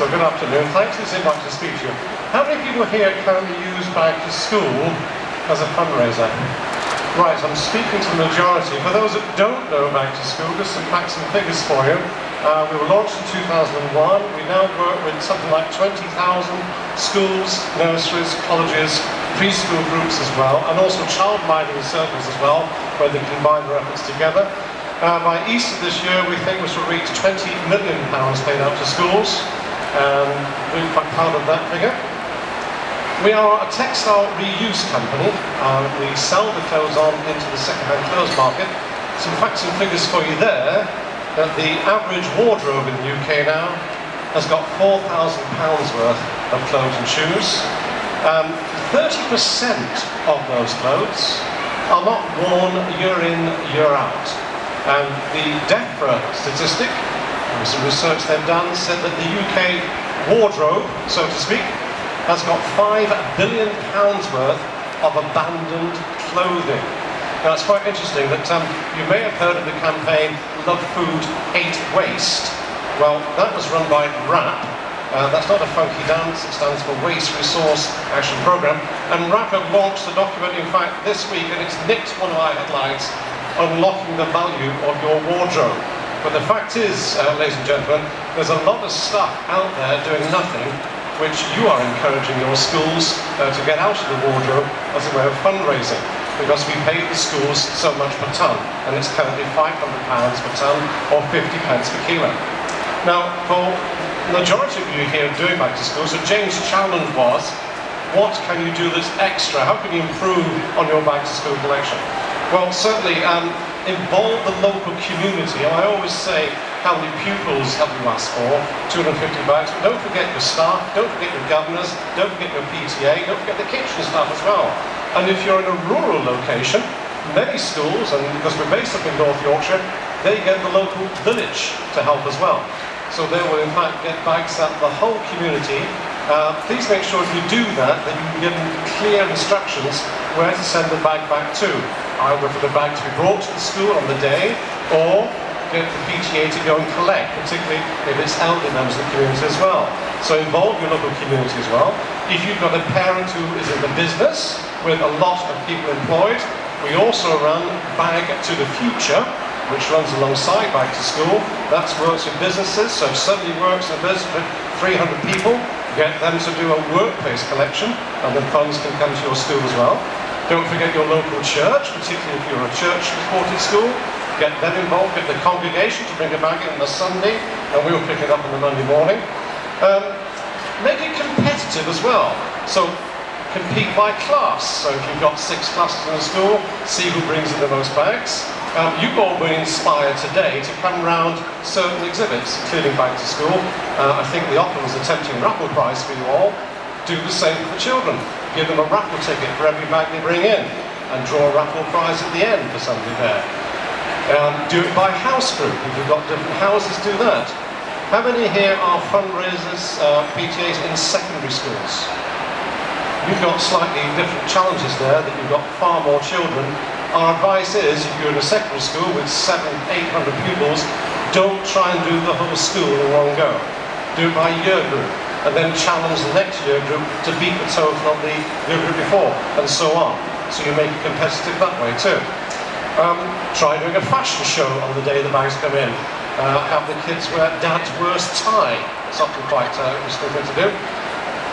So good afternoon. Thanks for this invite to speak to you. How many people here currently use Bag to School as a fundraiser? Right, I'm speaking to the majority. For those that don't know Bag to School, just some facts and figures for you. Uh, we were launched in 2001. We now work with something like 20,000 schools, nurseries, colleges, preschool groups as well, and also child minding circles as well, where they combine their efforts together. Uh, by Easter this year, we think we shall reach 20 million pounds paid out to schools. Um, proud of that figure. We are a textile reuse company. We sell the clothes on into the second-hand clothes market. Some facts and figures for you there, that the average wardrobe in the UK now has got £4,000 worth of clothes and shoes. 30% um, of those clothes are not worn year in, year out. And the DEFRA statistic some research they've done said that the UK wardrobe, so to speak, has got five billion pounds worth of abandoned clothing. Now it's quite interesting that um, you may have heard of the campaign Love Food, Hate Waste. Well, that was run by WRAP. Uh, that's not a funky dance, it stands for Waste Resource Action Programme. And WRAP have launched a document, in fact, this week, and it's nicked one of our headlines, Unlocking the Value of Your Wardrobe. But the fact is, uh, ladies and gentlemen, there's a lot of stuff out there doing nothing which you are encouraging your schools uh, to get out of the wardrobe as a way of fundraising because we pay the schools so much per tonne and it's currently £500 per tonne or 50 pence per kilo. Now, for the majority of you here doing Bag to School, so James' challenge was, what can you do that's extra? How can you improve on your Bag to School collection? Well, certainly, um, involve the local community. And I always say, how many pupils have you asked for? 250 bags. But don't forget your staff, don't forget your governors, don't forget your PTA, don't forget the kitchen staff as well. And if you're in a rural location, many schools, and because we're based up in North Yorkshire, they get the local village to help as well. So they will in fact get bags out the whole community. Uh, please make sure if you do that, that you give them clear instructions where to send the bag back to either for the bag to be brought to the school on the day or get the PTA to go and collect, particularly if it's elder members of the community as well. So involve your local community as well. If you've got a parent who is in the business with a lot of people employed, we also run Bag to the Future, which runs alongside Bag to School. That works with businesses, so if somebody works in a business with 300 people, get them to do a workplace collection, and the funds can come to your school as well. Don't forget your local church, particularly if you're a church-supported school. Get them involved, get the congregation to bring it back in on the Sunday, and we'll pick it up on the Monday morning. Um, make it competitive as well. So compete by class. So if you've got six classes in a school, see who brings in the most bags. Um, you all been inspired today to come round certain exhibits, including Bag to School. Uh, I think the Opera was a tempting raffle prize for you all. Do the same for children give them a raffle ticket for every bag they bring in and draw a raffle prize at the end for somebody there. Um, do it by house group. If you've got different houses, do that. How many here are fundraisers, uh, PTAs in secondary schools? You've got slightly different challenges there, that you've got far more children. Our advice is, if you're in a secondary school with seven, eight hundred pupils, don't try and do the whole school in one go. Do it by year group and then challenge the next year group to beat the total of the year group before, and so on. So you make it competitive that way too. Um, try doing a fashion show on the day the bags come in. Uh, have the kids wear dad's worst tie. It's often quite uh, interesting thing to do.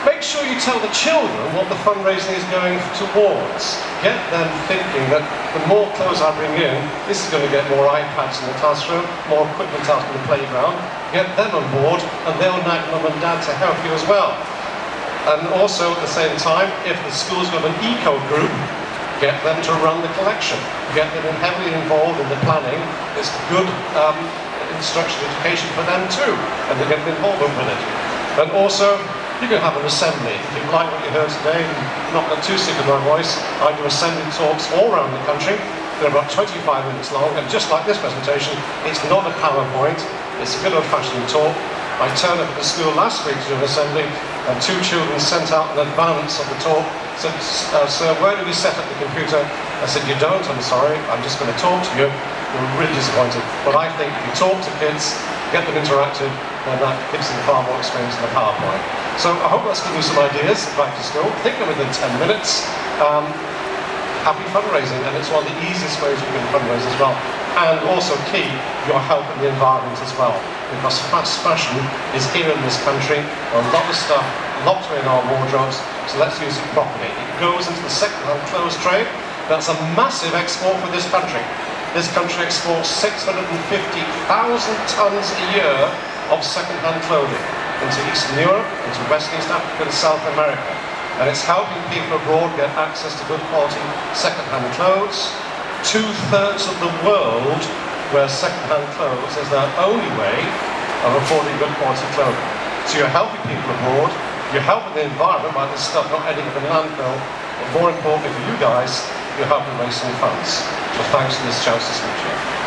Make sure you tell the children what the fundraising is going towards. Get them thinking that the more clothes I bring in, this is going to get more iPads in the classroom, more equipment out in the playground. Get them on board and they'll nag mum and dad to help you as well. And also at the same time, if the school's got an eco group, get them to run the collection. Get them heavily involved in the planning. It's good um, instruction education for them too, and they get involvement with it. And also, you can have an assembly. If you like what you heard today, not get too sick of my voice, I do assembly talks all around the country. They're about 25 minutes long, and just like this presentation, it's not a PowerPoint, it's a good old-fashioned talk. I turned up at the school last week to do an assembly, and two children sent out an advance of the talk, said, uh, sir, where do we set up the computer? I said, you don't, I'm sorry, I'm just going to talk to you. We're really disappointed. But I think if you talk to kids, get them interactive, then that gives them far more experience than a PowerPoint. So I hope that's given you some ideas Bag to School. Think within 10 minutes. Um, happy fundraising, and it's one of the easiest ways you can fundraise as well. And also key, your help in the environment as well, because fast fashion is here in this country, a lot of stuff locked in our wardrobes, so let's use it properly. It goes into the second-hand clothes trade, that's a massive export for this country. This country exports 650,000 tonnes a year of second-hand clothing into Eastern Europe, into West East Africa and South America and it's helping people abroad get access to good quality second-hand clothes. Two-thirds of the world wear second-hand clothes as their only way of affording good quality clothing. So you're helping people abroad, you're helping the environment by this stuff not ending up in landfill, but more importantly for you guys, you're helping raise some funds. So thanks for this chance to speak to you.